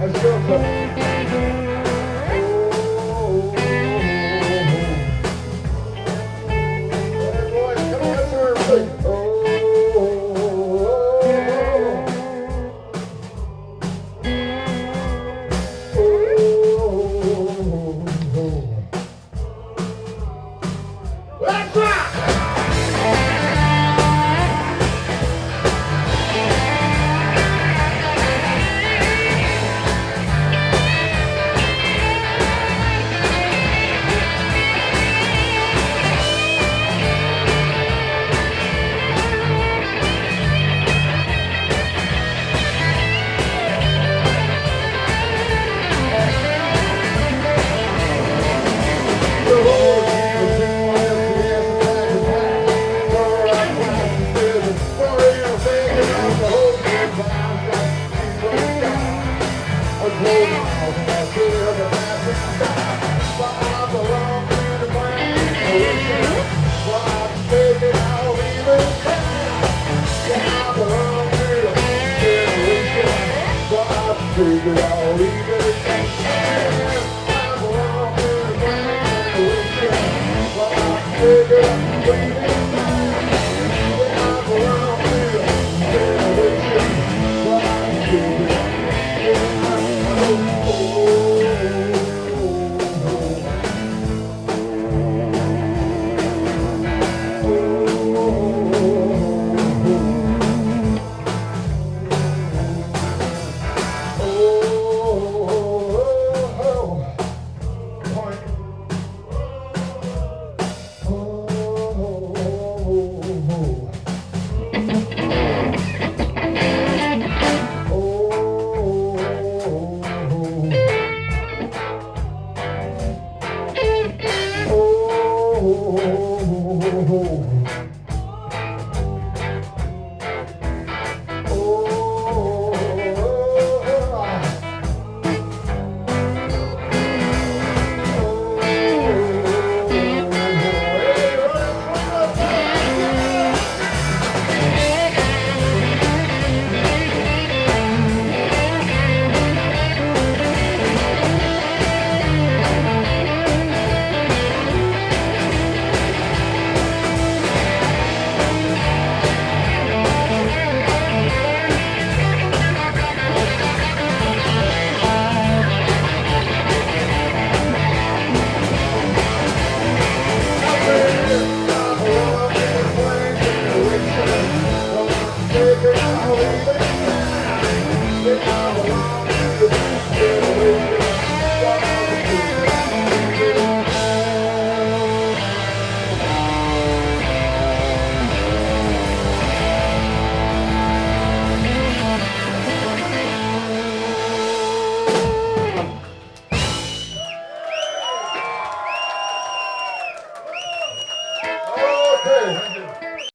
Let's go, bro. Thank you. Hey girl, 오